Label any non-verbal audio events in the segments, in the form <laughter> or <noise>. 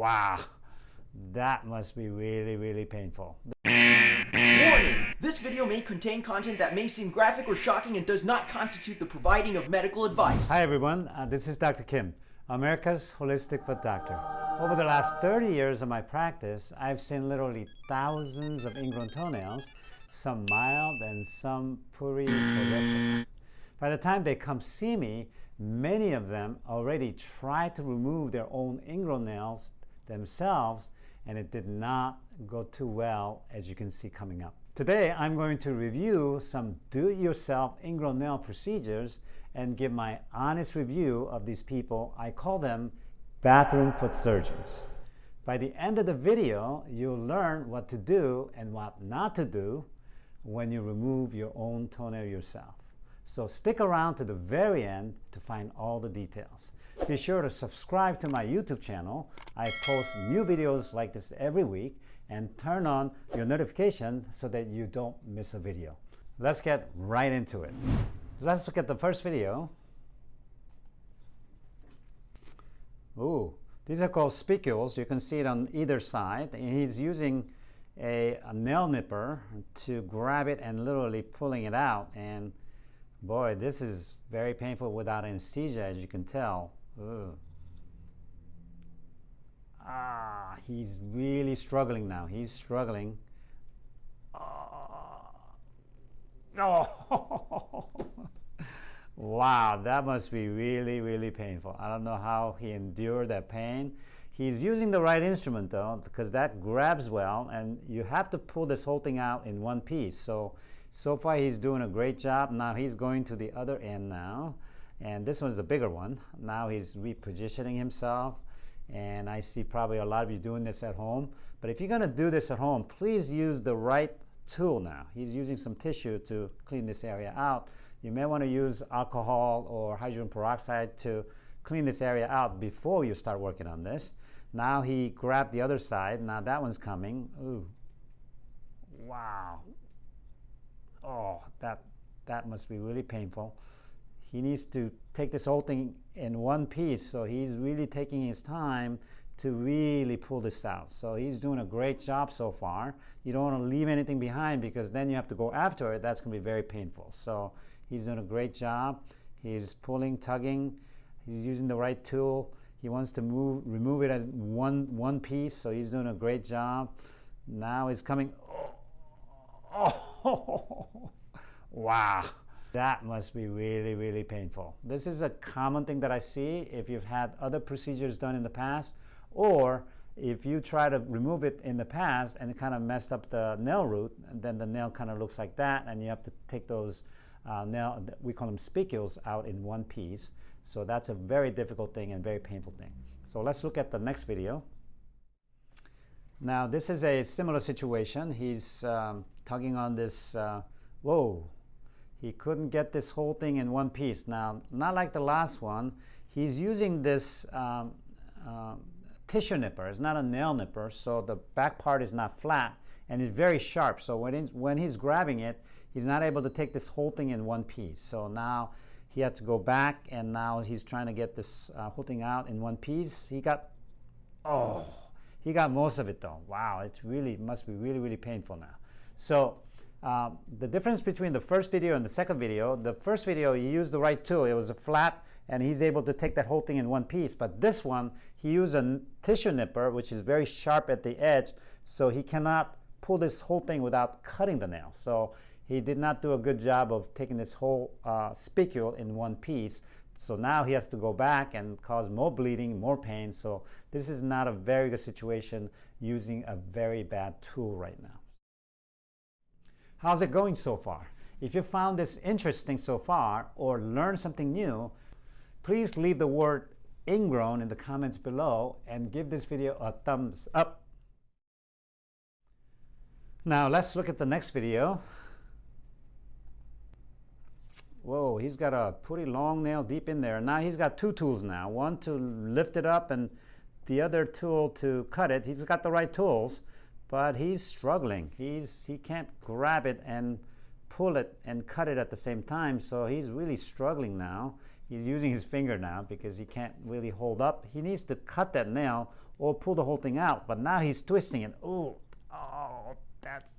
Wow, that must be really, really painful. Warning! This video may contain content that may seem graphic or shocking and does not constitute the providing of medical advice. Hi everyone, uh, this is Dr. Kim, America's Holistic Foot Doctor. Over the last 30 years of my practice, I've seen literally thousands of ingrown toenails, some mild and some pretty horrific. By the time they come see me, many of them already try to remove their own ingrown nails themselves and it did not go too well as you can see coming up. Today I'm going to review some do-it-yourself ingrown nail procedures and give my honest review of these people. I call them bathroom foot surgeons. By the end of the video, you'll learn what to do and what not to do when you remove your own toenail yourself. So stick around to the very end to find all the details. Be sure to subscribe to my YouTube channel. I post new videos like this every week and turn on your notifications so that you don't miss a video. Let's get right into it. Let's look at the first video. Ooh, these are called spicules. You can see it on either side. He's using a, a nail nipper to grab it and literally pulling it out. And Boy, this is very painful without anesthesia, as you can tell. Ugh. Ah, he's really struggling now. He's struggling. Oh. oh. <laughs> wow, that must be really, really painful. I don't know how he endured that pain. He's using the right instrument though, because that grabs well, and you have to pull this whole thing out in one piece. So so far he's doing a great job. Now he's going to the other end now. And this one's a bigger one. Now he's repositioning himself. And I see probably a lot of you doing this at home. But if you're going to do this at home, please use the right tool now. He's using some tissue to clean this area out. You may want to use alcohol or hydrogen peroxide to clean this area out before you start working on this. Now he grabbed the other side. Now that one's coming. Ooh. Wow that, that must be really painful. He needs to take this whole thing in one piece, so he's really taking his time to really pull this out. So he's doing a great job so far. You don't want to leave anything behind because then you have to go after it. That's going to be very painful. So he's doing a great job. He's pulling, tugging. He's using the right tool. He wants to move, remove it as one, one piece, so he's doing a great job. Now he's coming. <laughs> Oh, oh. Wow, that must be really, really painful. This is a common thing that I see if you've had other procedures done in the past, or if you try to remove it in the past and it kind of messed up the nail root, then the nail kind of looks like that, and you have to take those uh, nail, we call them spicules, out in one piece. So that's a very difficult thing and very painful thing. So let's look at the next video. Now this is a similar situation. He's um, tugging on this, uh, whoa, he couldn't get this whole thing in one piece. Now, not like the last one, he's using this um, uh, tissue nipper. It's not a nail nipper, so the back part is not flat and it's very sharp. So when, when he's grabbing it, he's not able to take this whole thing in one piece. So now he had to go back and now he's trying to get this uh, whole thing out in one piece. He got, oh, he got most of it though. Wow, it's really, must be really, really painful now. So um, the difference between the first video and the second video, the first video he used the right tool. It was a flat and he's able to take that whole thing in one piece. But this one, he used a tissue nipper, which is very sharp at the edge, so he cannot pull this whole thing without cutting the nail. So he did not do a good job of taking this whole uh, spicule in one piece. So now he has to go back and cause more bleeding, more pain. So this is not a very good situation using a very bad tool right now. How's it going so far? If you found this interesting so far or learned something new, please leave the word ingrown in the comments below and give this video a thumbs up. Now let's look at the next video. Whoa, he's got a pretty long nail deep in there. Now he's got two tools now. One to lift it up and the other tool to cut it. He's got the right tools but he's struggling. He's, he can't grab it and pull it and cut it at the same time, so he's really struggling now. he's using his finger now because he can't really hold up. He needs to cut that nail or pull the whole thing out, but now he's twisting it. Ooh, oh, that's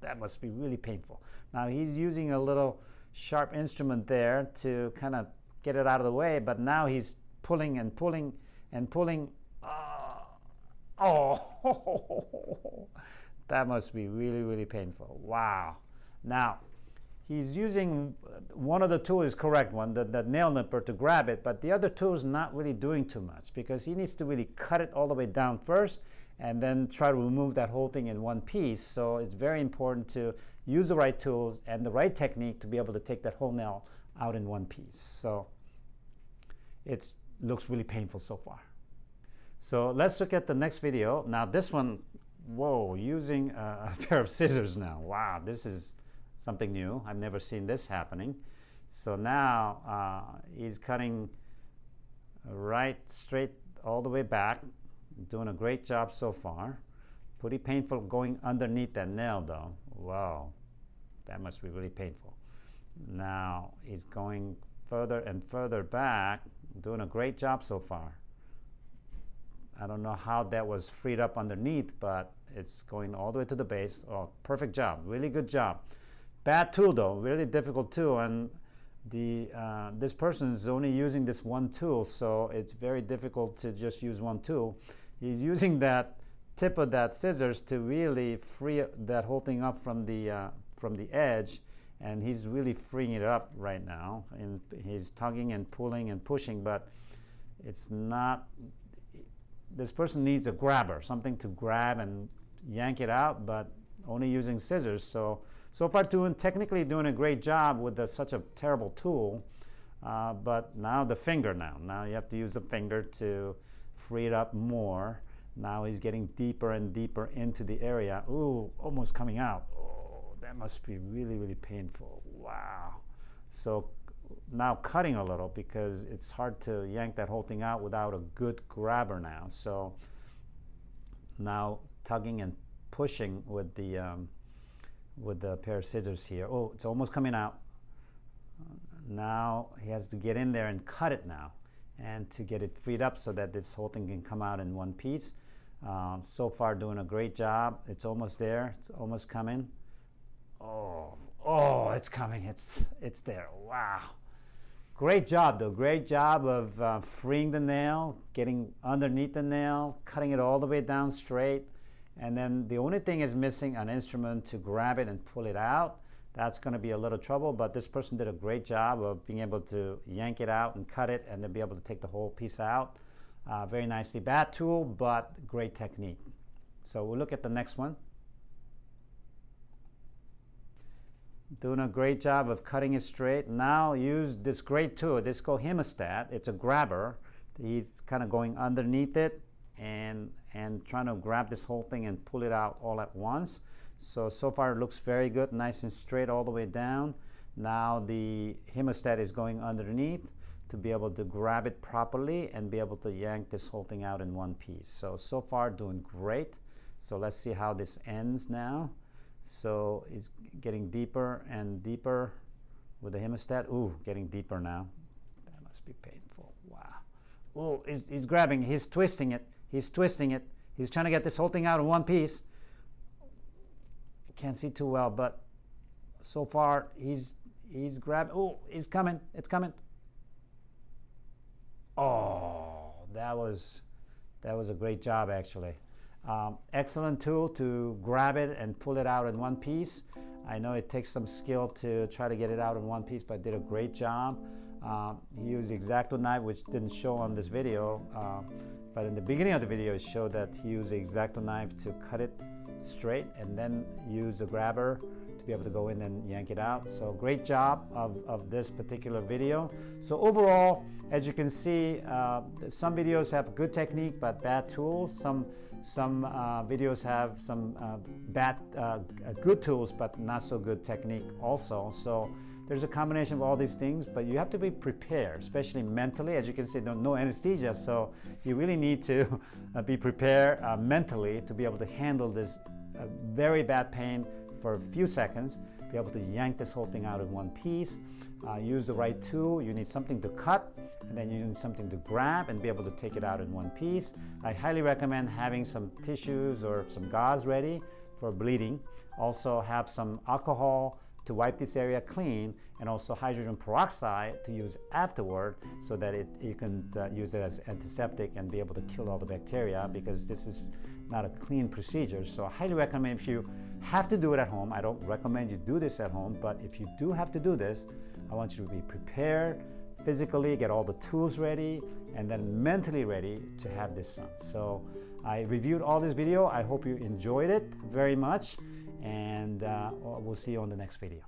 that must be really painful. Now he's using a little sharp instrument there to kind of get it out of the way, but now he's pulling and pulling and pulling. Uh, oh, <laughs> that must be really, really painful. Wow. Now, he's using uh, one of the tools correct one, the, the nail nipper to grab it, but the other tool is not really doing too much because he needs to really cut it all the way down first and then try to remove that whole thing in one piece. So it's very important to use the right tools and the right technique to be able to take that whole nail out in one piece. So it looks really painful so far. So let's look at the next video. Now this one, whoa, using a, a <laughs> pair of scissors now. Wow, this is something new. I've never seen this happening. So now uh, he's cutting right straight all the way back doing a great job so far. Pretty painful going underneath that nail though. Wow, that must be really painful. Now he's going further and further back, doing a great job so far. I don't know how that was freed up underneath, but it's going all the way to the base. Oh, perfect job, really good job. Bad tool though, really difficult tool, and the uh, this person is only using this one tool, so it's very difficult to just use one tool. He's using <laughs> that tip of that scissors to really free that whole thing up from the uh, from the edge. And he's really freeing it up right now and he's tugging and pulling and pushing. But it's not this person needs a grabber something to grab and yank it out but only using scissors so so far doing technically doing a great job with the, such a terrible tool uh, but now the finger now now you have to use the finger to free it up more. Now he's getting deeper and deeper into the area. Ooh, almost coming out. Oh, that must be really, really painful. Wow. So now cutting a little because it's hard to yank that whole thing out without a good grabber now. So now tugging and pushing with the um, with the pair of scissors here. Oh, it's almost coming out. Now he has to get in there and cut it now and to get it freed up so that this whole thing can come out in one piece. Um, so far doing a great job. It's almost there. It's almost coming. Oh, oh, it's coming. It's, it's there. Wow. Great job though. Great job of uh, freeing the nail, getting underneath the nail, cutting it all the way down straight. And then the only thing is missing an instrument to grab it and pull it out that's going to be a little trouble, but this person did a great job of being able to yank it out and cut it and then be able to take the whole piece out. Uh, very nicely. Bad tool, but great technique. So we'll look at the next one. Doing a great job of cutting it straight. Now use this great tool. This is called hemostat. It's a grabber. He's kind of going underneath it and, and trying to grab this whole thing and pull it out all at once. So, so far it looks very good, nice and straight all the way down. Now the hemostat is going underneath to be able to grab it properly and be able to yank this whole thing out in one piece. So, so far doing great. So let's see how this ends now. So it's getting deeper and deeper with the hemostat. Ooh, getting deeper now. That must be painful. Wow. Ooh, he's, he's grabbing, he's twisting it, he's twisting it. He's trying to get this whole thing out in one piece can't see too well, but so far he's he's grabbing. Oh, he's coming! It's coming! Oh, that was that was a great job actually. Um, excellent tool to grab it and pull it out in one piece. I know it takes some skill to try to get it out in one piece, but did a great job. Um, he used the X-Acto knife, which didn't show on this video, uh, but in the beginning of the video it showed that he used the X-Acto knife to cut it straight and then use the grabber to be able to go in and yank it out. So great job of, of this particular video. So overall, as you can see, uh, some videos have good technique but bad tools. Some some uh, videos have some uh, bad, uh, good tools but not so good technique also. So there's a combination of all these things, but you have to be prepared, especially mentally. As you can see, no, anesthesia, so you really need to <laughs> uh, be prepared uh, mentally to be able to handle this uh, very bad pain for a few seconds, be able to yank this whole thing out in one piece. Uh, use the right tool. You need something to cut, and then you need something to grab and be able to take it out in one piece. I highly recommend having some tissues or some gauze ready for bleeding. Also have some alcohol to wipe this area clean and also hydrogen peroxide to use afterward so that it, you can uh, use it as antiseptic and be able to kill all the bacteria because this is not a clean procedure. So I highly recommend if you have to do it at home, I don't recommend you do this at home, but if you do have to do this, I want you to be prepared physically, get all the tools ready, and then mentally ready to have this son. So I reviewed all this video. I hope you enjoyed it very much, and uh, we'll see you on the next video.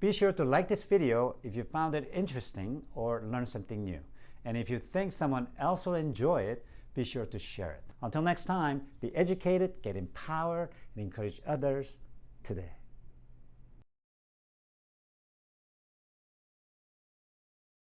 Be sure to like this video if you found it interesting or learned something new. And if you think someone else will enjoy it, be sure to share it. Until next time, be educated, get empowered, and encourage others today.